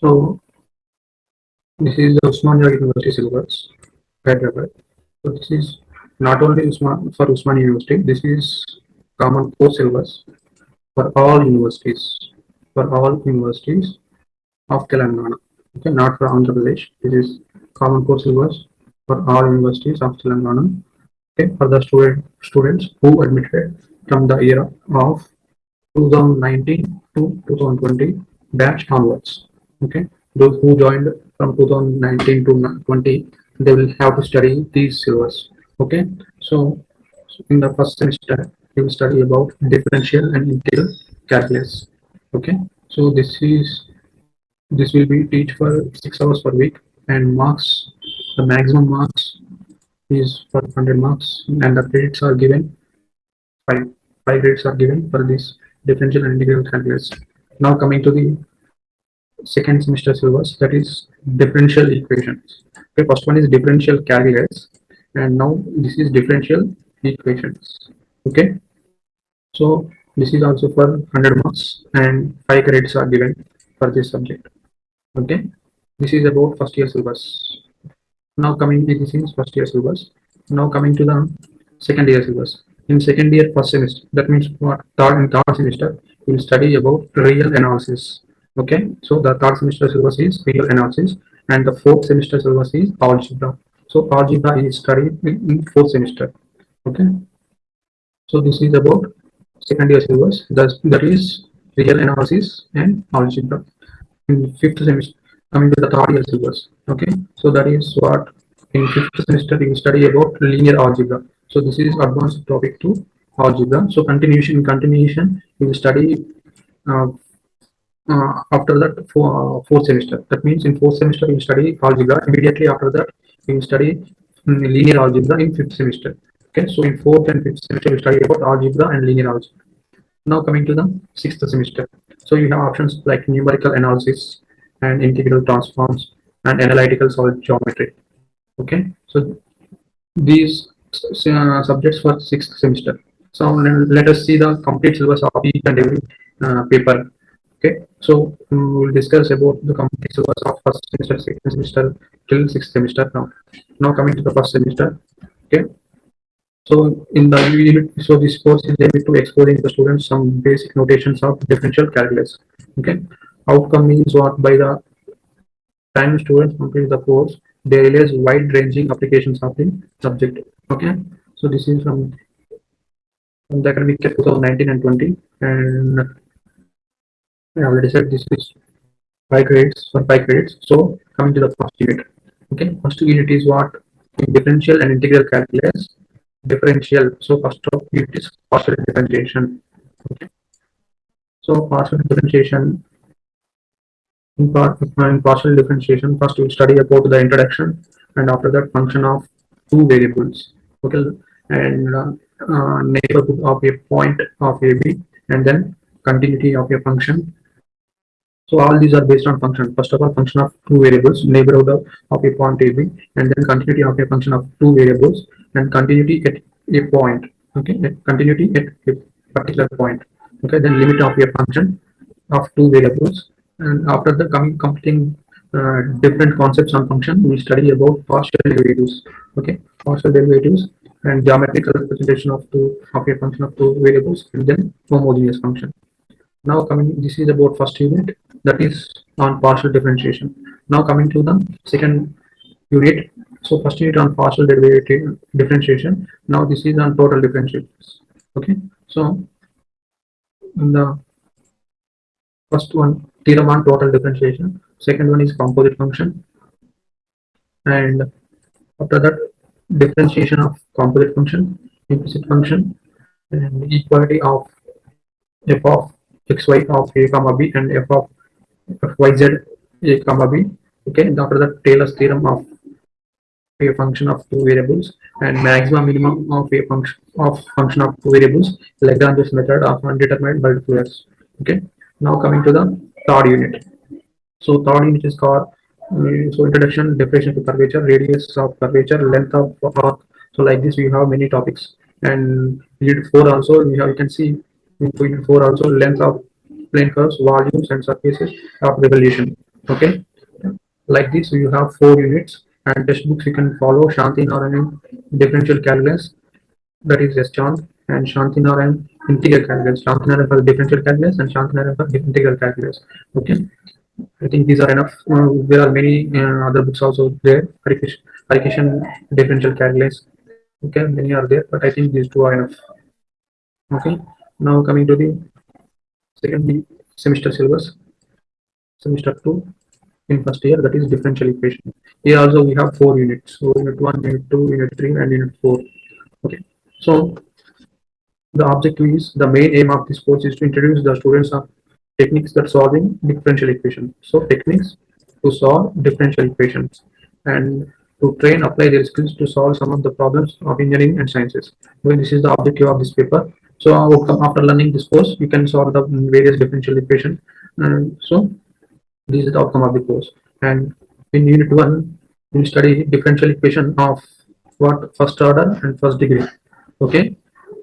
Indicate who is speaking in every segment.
Speaker 1: So this is the Osmania University syllabus, Hyderabad. So this is not only Usman, for Osmania University, this is common core syllabus for all universities, for all universities of Telangana. Okay, not for Andhra Pradesh. This is common core syllabus for all universities of Telangana. Okay, for the student students who admitted from the year of 2019 to 2020 batch onwards. Okay, those who joined from 2019 to 20, they will have to study these syllabus. Okay, so in the first semester, you will study about differential and integral calculus. Okay, so this is this will be teach for six hours per week and marks the maximum marks is for 100 marks and the credits are given five five grades are given for this differential and integral calculus now coming to the second semester syllabus that is differential equations. Okay first one is differential calculus and now this is differential equations. Okay so this is also for 100 marks and five credits are given for this subject. Okay this is about first year syllabus. Now coming to this is first year syllabus. Now coming to the second year syllabus. In second year first semester that means what third and third semester we will study about real analysis okay so the third semester syllabus is real analysis and the fourth semester syllabus is algebra. So algebra is studied in fourth semester. Okay so this is about second year syllabus. That, that is real analysis and algebra in fifth semester coming to the third year syllabus. Okay so that is what in fifth semester we study about linear algebra. So this is advanced topic to algebra. So continuation continuation we study uh, uh, after that for uh, fourth semester. That means in fourth semester you study algebra. Immediately after that you study um, linear algebra in fifth semester. Okay so in fourth and fifth semester you study about algebra and linear algebra. Now coming to the sixth semester. So you have options like numerical analysis and integral transforms and analytical solid geometry. Okay so these uh, subjects for sixth semester. So let us see the complete syllabus of each and every uh, paper. Okay so we will discuss about the complete syllabus of first semester second semester till sixth semester now. Now coming to the first semester okay? So in the unit so this course is able to exposing the students some basic notations of differential calculus okay? Outcome is what by the time students complete the course they realize wide ranging applications of the subject okay? So this is from, from the academic year 2019 and 20 and I already said this is five grades for five grades. So coming to the first unit. Okay first unit is what? Differential and integral calculus. Differential. So first of unit is partial differentiation. Okay. So partial differentiation. In, part, in partial differentiation first we will study about the introduction and after that function of two variables. Okay. And uh, uh, neighborhood of a point of a b and then continuity of a function so all these are based on function. First of all function of two variables neighborhood of, of a point ab and then continuity of a function of two variables and continuity at a point okay? Continuity at a particular point okay? Then limit of a function of two variables. And after the coming completing uh, different concepts on function we study about partial derivatives okay? Partial derivatives and geometrical representation of two of a function of two variables and then homogeneous function now coming this is about first unit. That is on partial differentiation. Now coming to the second unit. So first unit on partial derivative differentiation. Now this is on total differentiation. Okay? So in the first one theorem on total differentiation. Second one is composite function. And after that differentiation of composite function implicit function and equality of f of xy of a comma b and f of fyz a comma b. Okay and after that taylor's theorem of a function of two variables and maximum minimum of a function of function of two variables lagrange's method of undetermined multipliers okay now coming to the third unit. So third unit is called uh, so introduction definition to curvature radius of curvature length of arc. So like this we have many topics. And unit 4 also. We have you can see in 4 also length of plane curves volumes and surfaces of revolution Okay, like this you have four units and textbooks you can follow Shanti Narayan differential calculus that is S. Chand and Shanti Narayan integral calculus. Shanti Narayan for differential calculus and Shanti Narayan for integral calculus. Okay, I think these are enough. Uh, there are many uh, other books also there. Harikishan differential calculus. Okay, many are there, but I think these two are enough. Okay, now coming to the second semester syllabus, semester two in first year that is differential equation. Here also we have four units. So unit one, unit two, unit three, and unit four. Okay, so the objective is the main aim of this course is to introduce the students of techniques that solving differential equation. So techniques to solve differential equations and to train apply their skills to solve some of the problems of engineering and sciences. Well, this is the objective of this paper. So outcome after learning this course, you can solve the various differential equation. And so this is the outcome of the course. And in unit one, we study differential equation of what first order and first degree. Okay,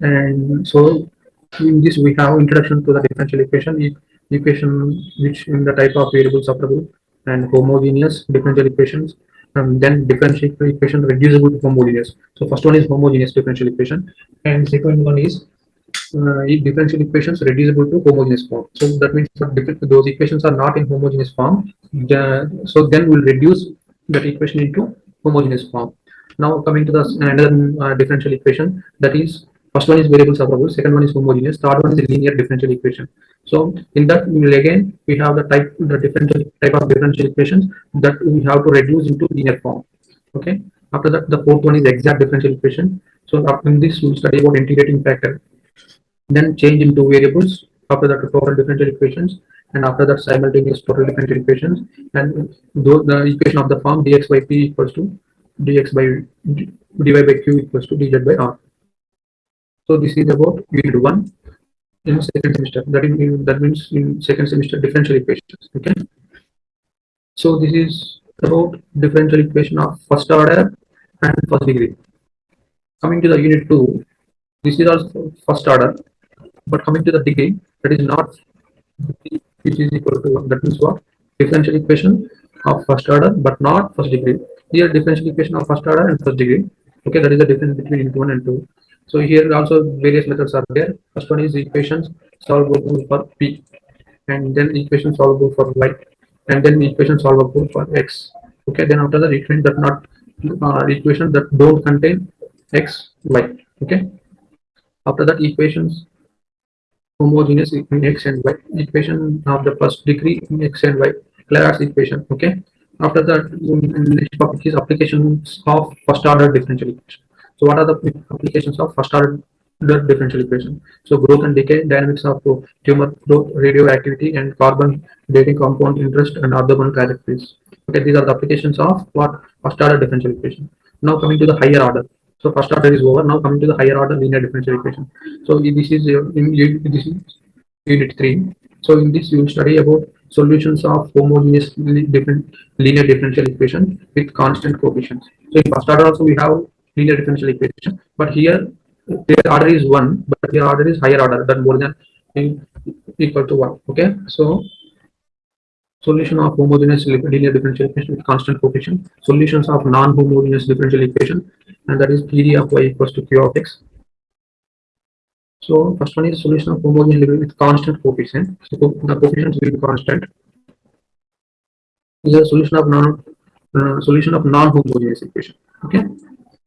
Speaker 1: and so in this we have introduction to the differential equation equation which in the type of variable separable and homogeneous differential equations and then differential equation reducible to homogeneous so first one is homogeneous differential equation and second one is uh, differential equations reducible to homogeneous form so that means those equations are not in homogeneous form so then we'll reduce that equation into homogeneous form now coming to the another uh, differential equation that is First one is variable separable, second one is homogeneous, third one is linear differential equation. So in that we will again we have the type the differential type of differential equations that we have to reduce into linear form. Okay. After that, the fourth one is exact differential equation. So in this we'll study about integrating factor. Then change into variables. After that, total differential equations, and after that, simultaneous total differential equations. And the equation of the form dx by p equals to dx by dy by q equals to dz by r. So this is about unit one in second semester. That in, that means in second semester differential equations. Okay. So this is about differential equation of first order and first degree. Coming to the unit two, this is also first order, but coming to the degree, that is not which is equal to one. That means what? Differential equation of first order, but not first degree. Here differential equation of first order and first degree. Okay, that is the difference between unit one and two. So here also various methods are there. First one is equations solvable for p, and then equation solvable for y, and then equation solvable for x. Okay, then after that equation that not uh, equation that don't contain x, y. Okay, after that equations homogeneous in x and y equation of the first degree in x and y Clairaut's equation. Okay, after that next topic is applications of first order differential equation. So what are the applications of first order differential equation? So growth and decay, dynamics of tumor growth, radioactivity, and carbon dating compound interest and other one characteristics. Okay, these are the applications of what first order differential equation. Now coming to the higher order. So first order is over. Now coming to the higher order linear differential equation. So this is uh, in, this is unit three. So in this you will study about solutions of homogeneous different linear differential equation with constant coefficients. So in first order also we have linear differential equation. But here their order is one, but their order is higher order than more than equal to one. Okay, so solution of homogeneous linear differential equation with constant coefficient, solutions of non-homogeneous differential equation, and that is PD of y equals to q of x. So first one is solution of homogeneous with constant coefficient. So the coefficients will be constant. Is a solution of non uh, solution of non-homogeneous equation. Okay.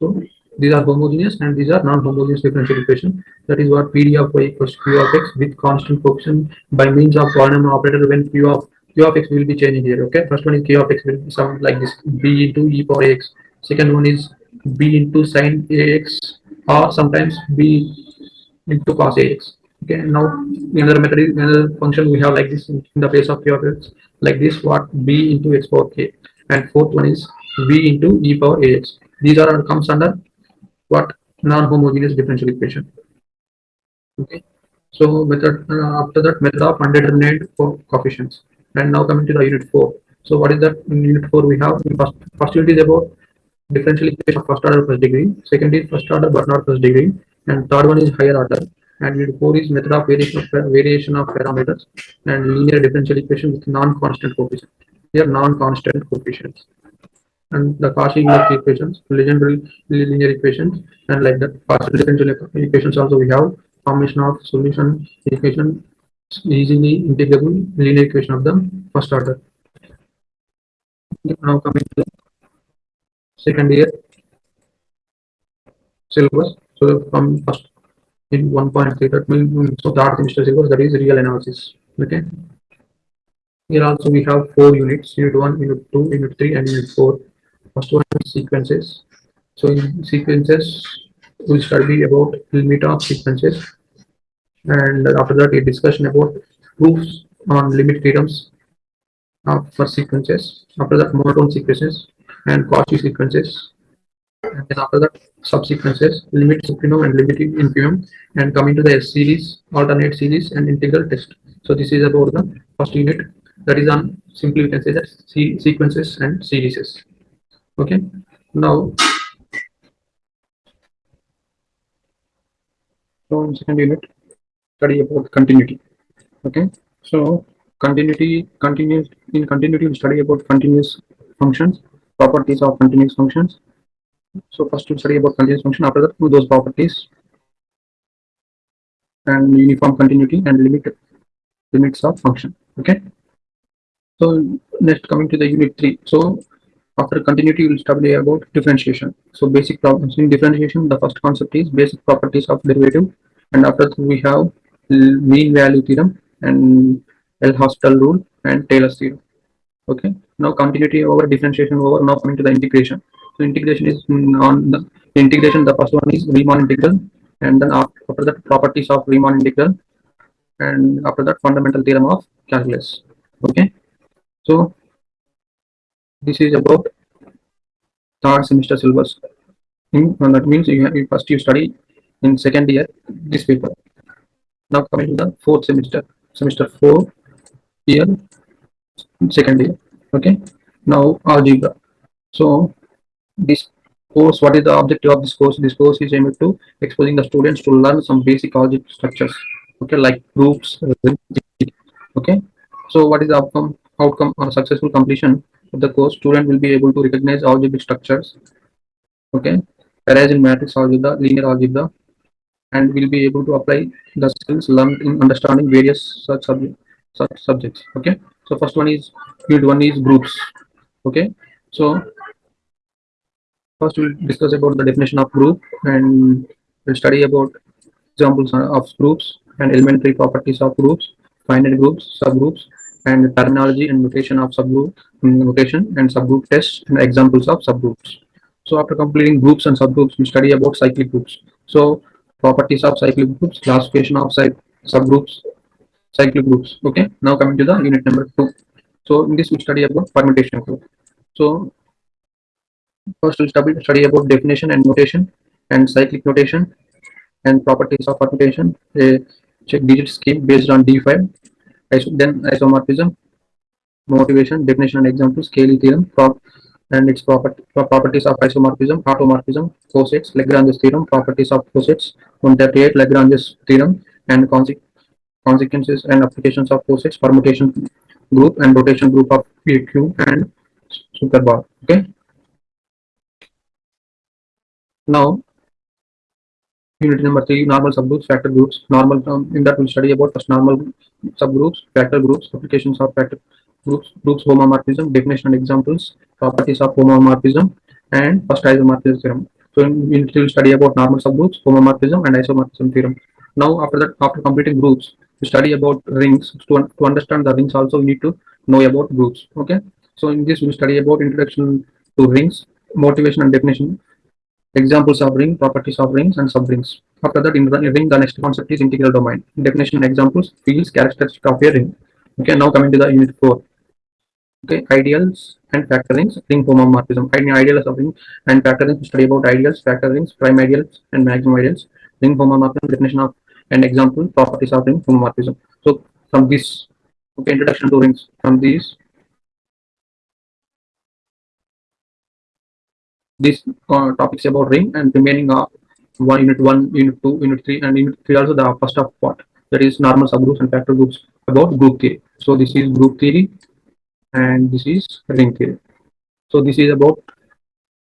Speaker 1: So these are homogeneous and these are non-homogeneous differential equation. That is what PD of y equals q of x with constant coefficient by means of polynomial operator when q of q of x will be changing here. Okay, first one is q of x will be sound like this b into e power x. Second one is b into sine ax or sometimes b into cos ax. Okay, now another method is another function we have like this in the place of q of like this what b into x power k. And fourth one is b into e power ax these are comes under what non-homogeneous differential equation. Okay so method uh, after that method of undetermined for coefficients. And now coming to the unit 4 so what is that in unit 4 we have? First, first unit is about differential equation of first order first degree second is first order but not first degree and third one is higher order and unit 4 is method of variation of variation of parameters and linear differential equation with non-constant coefficient they are non-constant coefficients. And the Cauchy-Euler equations, Legendre linear equations, and like that partial differential equations also we have formation of solution equation easily integrable linear equation of the first order. Now coming to the second year syllabus. So from first in 1.3 mm, mm, that means so third semester syllabus that is real analysis. Okay. Here also we have four units, unit 1, unit 2, unit 3 and unit 4. First one is sequences. So in sequences, we'll study about limit of sequences. And after that, a discussion about proofs on limit theorems of for sequences. After that, monotone sequences and Cauchy sequences. And then after that, subsequences, limit supremum and limit infimum. And coming to the S series, alternate series and integral test. So this is about the first unit that is on simply we can say that sequences and series. Okay. Now, so in second unit, study about continuity. Okay. So continuity, continuous in continuity, we study about continuous functions, properties of continuous functions. So first we'll study about continuous function. After that, those properties and uniform continuity and limit limits of function. Okay. So next coming to the unit three. So after continuity, we'll study about differentiation. So basic problems in differentiation, the first concept is basic properties of derivative. And after that, we have mean value theorem and L'Hospital rule and Taylor's theorem. Okay. Now continuity over differentiation over. Now coming to the integration. So integration is on the integration. The first one is Riemann integral, and then after that properties of Riemann integral, and after that fundamental theorem of calculus. Okay. So this is about third semester syllabus. Hmm, in, that means you, have, first you study in second year this paper. Now coming to the fourth semester, semester four year, second year. Okay. Now algebra. So this course, what is the objective of this course? This course is aimed to exposing the students to learn some basic algebra structures. Okay, like groups. Okay. So what is the outcome? outcome or successful completion of the course, student will be able to recognize algebraic structures, okay, arrays in matrix algebra, linear algebra, and will be able to apply the skills learned in understanding various such, subject, such subjects. Okay, so first one is unit one is groups. Okay, so first we'll discuss about the definition of group and we'll study about examples of groups and elementary properties of groups, finite groups, subgroups, and terminology and notation of subgroup mm, notation and subgroup tests and examples of subgroups. So after completing groups and subgroups, we study about cyclic groups. So properties of cyclic groups, classification of subgroups, cyclic groups. Okay. Now coming to the unit number two. So in this we study about permutation group. So first we study study about definition and notation and cyclic notation and properties of permutation. A check digit scheme based on D5 then isomorphism, motivation, definition and examples, Cayley theorem, prop, and its property, properties of isomorphism, automorphism, cosets, Lagrange's theorem, properties of cosets, 138, Lagrange's theorem, and consequences and applications of cosets, permutation group and rotation group of PQ and super superbar. Okay. Now Unit number three, normal subgroups, factor groups. Normal um, in that we'll study about first normal subgroups, factor groups, applications of factor groups, groups homomorphism, definition and examples, properties of homomorphism, and first isomorphism theorem. So in unit three, we'll study about normal subgroups, homomorphism, and isomorphism theorem. Now after that, after completing groups, we study about rings. To, to understand the rings, also we need to know about groups. Okay. So in this, we study about introduction to rings, motivation and definition, examples of ring, properties of rings, and subrings. After that, in the ring, the next concept is integral domain. Definition examples, fields, characteristics of a ring. Okay, now coming to the unit 4. Okay, ideals and factor rings, ring homomorphism. Ideals of ring and factor rings, study about ideals, factor rings, prime ideals, and maximum ideals. Ring homomorphism, definition of and example, properties of ring homomorphism. So, from this, okay, introduction to rings, from these these uh, topics about ring and remaining are one unit one, unit two, unit three, and unit three also the first of what that is normal subgroups and factor groups about group theory. So this is group theory and this is ring theory. So this is about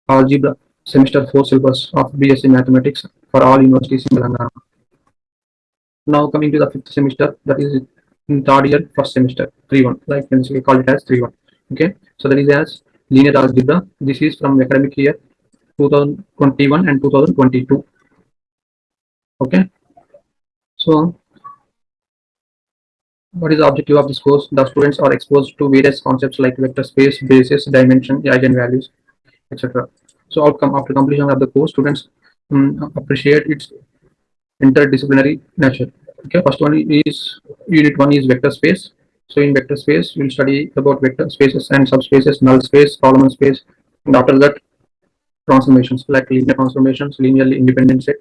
Speaker 1: algebra semester 4 syllabus of BSc Mathematics for all universities in Telangana. Now coming to the fifth semester, that is third year, first semester, 3-1, like we call it as 3-1. Okay, so that is as linear algebra. This is from academic year 2021 and 2022. Okay, so what is the objective of this course? The students are exposed to various concepts like vector space, basis, dimension, eigenvalues, etc. So outcome after completion of the course, students um, appreciate its interdisciplinary nature. Okay, first one is unit one is vector space. So in vector space, we'll study about vector spaces and subspaces, null space, column space, and after that, transformations like linear transformations, linearly independent set,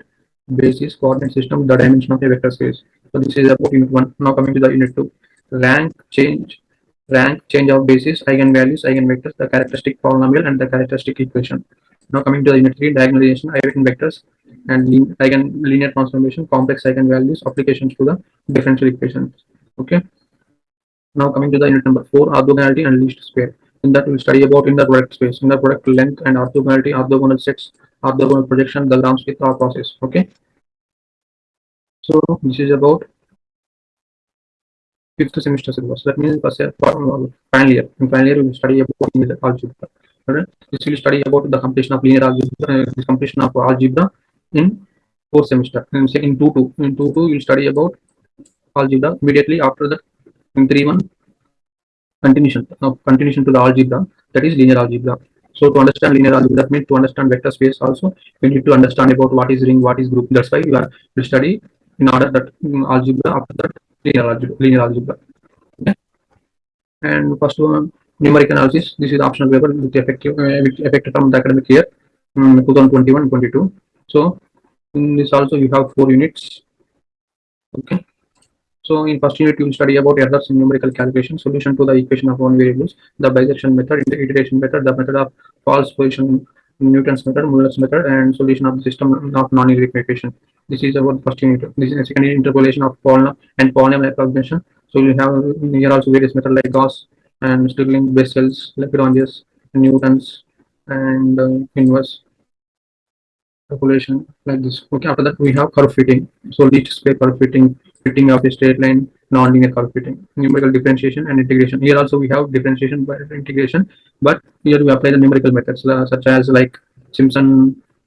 Speaker 1: basis, coordinate system, the dimension of a vector space. So this is about unit one. Now coming to the unit two, rank change, rank change of basis, eigenvalues, eigenvectors, the characteristic polynomial, and the characteristic equation. Now coming to the unit three, diagonalization, eigenvectors, and eigen linear transformation, complex eigenvalues, applications to the differential equations. Okay. Now coming to the unit number four, orthogonality and least square. In that we'll study about inner product space, inner product length and orthogonality, orthogonal sets, orthogonal projection, the Gram-Schmidt process. Okay. So this is about fifth semester syllabus. That means year, final year. In final year, we will study about algebra. Alright. This will study about the completion of linear algebra, uh, completion of algebra in fourth semester. And say In two two. In two two, we'll study about algebra immediately after that. In three one, continuation, uh, continuation to the algebra. That is linear algebra. So to understand linear algebra, that means to understand vector space also, we need to understand about what is ring, what is group. That's why we are we study in order that um, algebra after that linear algebra. Linear algebra. Okay. And first one numeric analysis. This is optional paper with effective uh, with effective from the academic year um, 2021-22. So in this also you have four units. Okay. So in first unit you will study about errors in numerical calculation, solution to the equation of one variables, the bisection method, the iteration method, the method of false position, Newton's method, Muller's method, and solution of the system of non-linear equation. This is about first unit. This is second interpolation of polynomial and polynomial approximation. So you have here also various methods like Gauss and Stirling, Bessel's, Lagrange's, Newton's, and uh, inverse calculation like this. Okay, after that we have curve fitting. So least square curve fitting, fitting of a straight line, non-linear curve fitting, numerical differentiation and integration. Here also we have differentiation by integration, but here we apply the numerical methods uh, such as like Simpson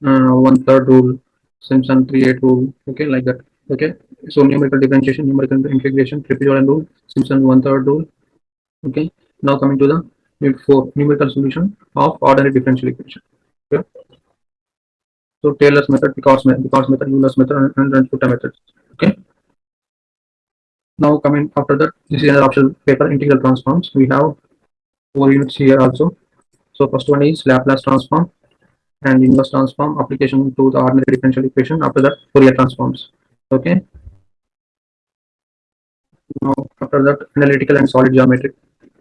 Speaker 1: uh, one third rule, Simpson three eight rule. Okay, like that. Okay, so numerical differentiation, numerical integration, trapezoidal rule, Simpson one third rule. Okay, now coming to the four, numerical solution of ordinary differential equation. Okay. So Taylor's method, Picard's method, Picard's method, Euler's method, and, and Futa methods. Okay. Now coming after that, this is another optional paper, integral transforms. We have four units here also. So first one is Laplace transform and inverse transform application to the ordinary differential equation. After that, Fourier transforms. Okay. Now after that, analytical and solid geometry.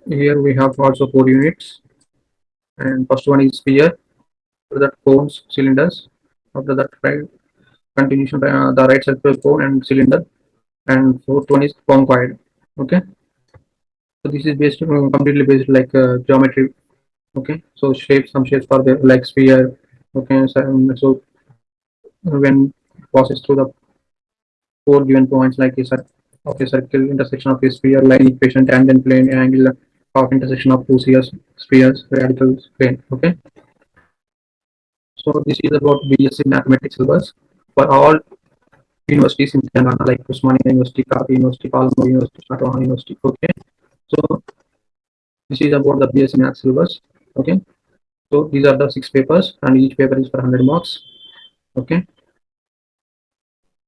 Speaker 1: Here we have also four units. And first one is sphere. After that, cones, cylinders. After that, right continuation uh, the right side circle cone and cylinder. And fourth one is conicoid. Okay? So this is based uh, completely based like uh, geometry. Okay? So shapes some shapes for the like sphere. Okay? So, um, so when passes through the four given points like a circle of a circle intersection of a sphere line equation tangent plane angle of intersection of two spheres spheres radical plane. Okay so this is about BSc mathematics syllabus for all universities in Telangana, like Osmania University, Kakatiya University, Palamuru University, Satavahana University. Okay, so this is about the BSc Math syllabus. Okay, so these are the six papers, and each paper is for 100 marks. Okay,